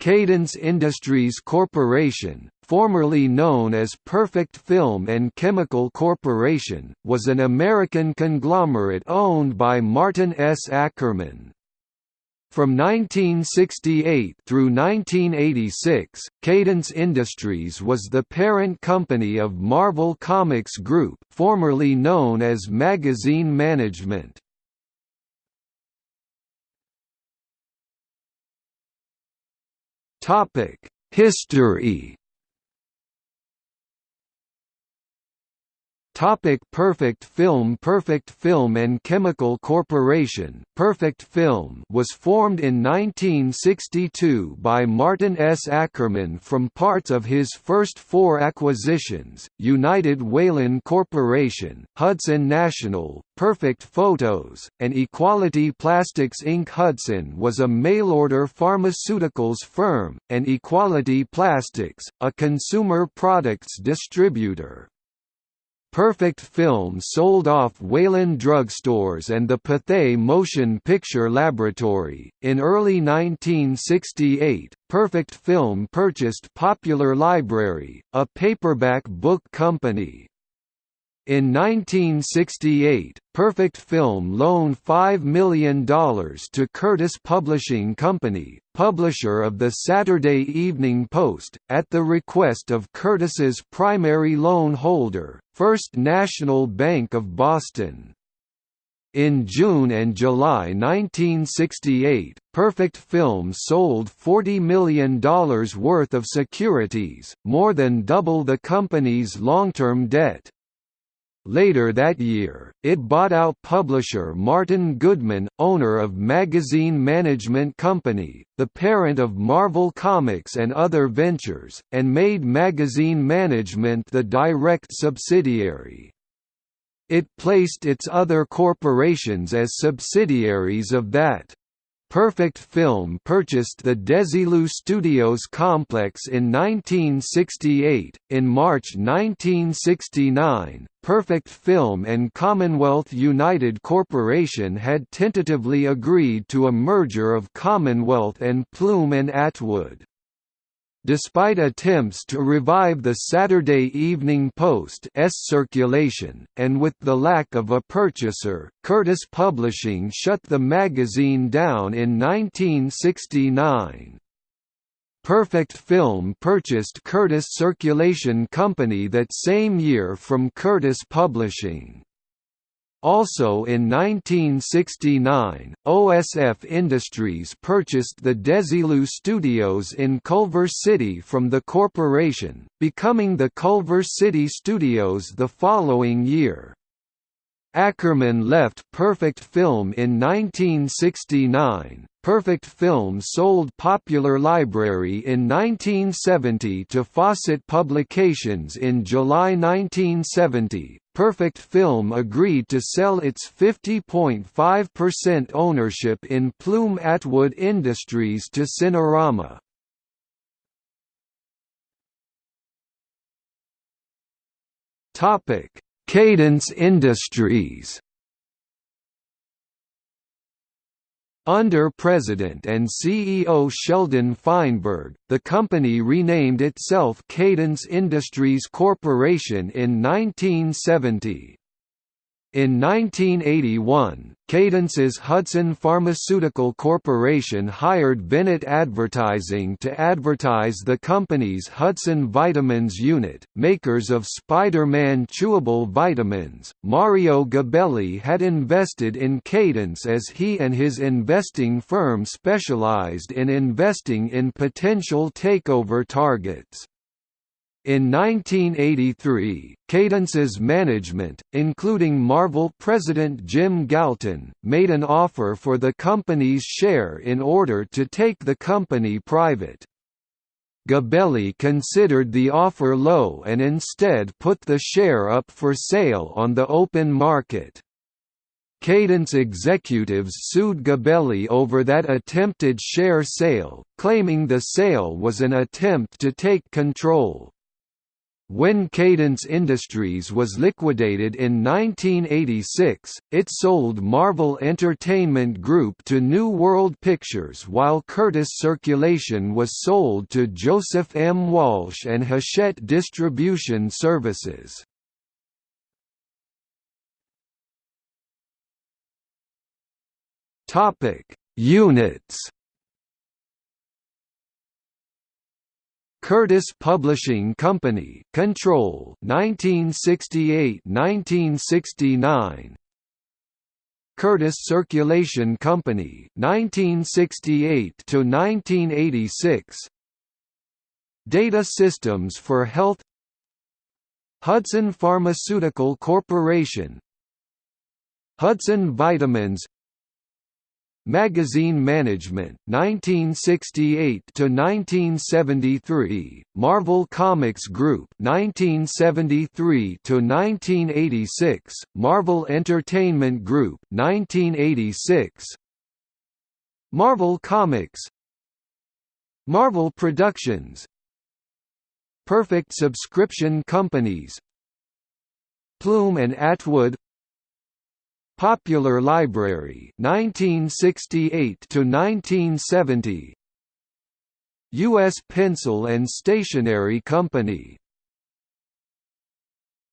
Cadence Industries Corporation, formerly known as Perfect Film and Chemical Corporation, was an American conglomerate owned by Martin S. Ackerman. From 1968 through 1986, Cadence Industries was the parent company of Marvel Comics Group, formerly known as Magazine Management. Topic: History. Topic Perfect Film Perfect Film and Chemical Corporation Perfect Film was formed in 1962 by Martin S. Ackerman from parts of his first four acquisitions, United Whelan Corporation, Hudson National, Perfect Photos, and Equality Plastics Inc. Hudson was a mail-order pharmaceuticals firm, and Equality Plastics, a consumer products distributor. Perfect Film sold off Whelan drugstores and the Pathé Motion Picture Laboratory. In early 1968, Perfect Film purchased Popular Library, a paperback book company. In 1968, Perfect Film loaned $5 million to Curtis Publishing Company, publisher of the Saturday Evening Post, at the request of Curtis's primary loan holder, First National Bank of Boston. In June and July 1968, Perfect Film sold $40 million worth of securities, more than double the company's long-term debt. Later that year, it bought out publisher Martin Goodman, owner of Magazine Management Company, the parent of Marvel Comics and other ventures, and made Magazine Management the direct subsidiary. It placed its other corporations as subsidiaries of that. Perfect Film purchased the Desilu Studios complex in 1968. In March 1969, Perfect Film and Commonwealth United Corporation had tentatively agreed to a merger of Commonwealth and Plume and Atwood. Despite attempts to revive the Saturday Evening Post's circulation, and with the lack of a purchaser, Curtis Publishing shut the magazine down in 1969. Perfect Film purchased Curtis Circulation Company that same year from Curtis Publishing. Also in 1969, OSF Industries purchased the Desilu Studios in Culver City from the corporation, becoming the Culver City Studios the following year. Ackerman left Perfect Film in 1969. Perfect Film sold Popular Library in 1970 to Fawcett Publications in July 1970. Perfect Film agreed to sell its 50.5% ownership in Plume Atwood Industries to Cinerama. Topic: Cadence Industries Under President and CEO Sheldon Feinberg, the company renamed itself Cadence Industries Corporation in 1970. In 1981, Cadence's Hudson Pharmaceutical Corporation hired Bennett Advertising to advertise the company's Hudson Vitamins unit, makers of Spider-Man chewable vitamins. Mario Gabelli had invested in Cadence as he and his investing firm specialized in investing in potential takeover targets. In 1983, Cadence's management, including Marvel president Jim Galton, made an offer for the company's share in order to take the company private. Gabelli considered the offer low and instead put the share up for sale on the open market. Cadence executives sued Gabelli over that attempted share sale, claiming the sale was an attempt to take control. When Cadence Industries was liquidated in 1986, it sold Marvel Entertainment Group to New World Pictures while Curtis Circulation was sold to Joseph M. Walsh and Hachette Distribution Services. Units Curtis Publishing Company, Control, 1968-1969. Curtis Circulation Company, 1968 to 1986. Data Systems for Health. Hudson Pharmaceutical Corporation. Hudson Vitamins Magazine Management, 1968 to 1973. Marvel Comics Group, 1973 to 1986. Marvel Entertainment Group, 1986. Marvel Comics. Marvel Productions. Perfect Subscription Companies. Plume and Atwood Popular Library 1968 to 1970 US Pencil and Stationery Company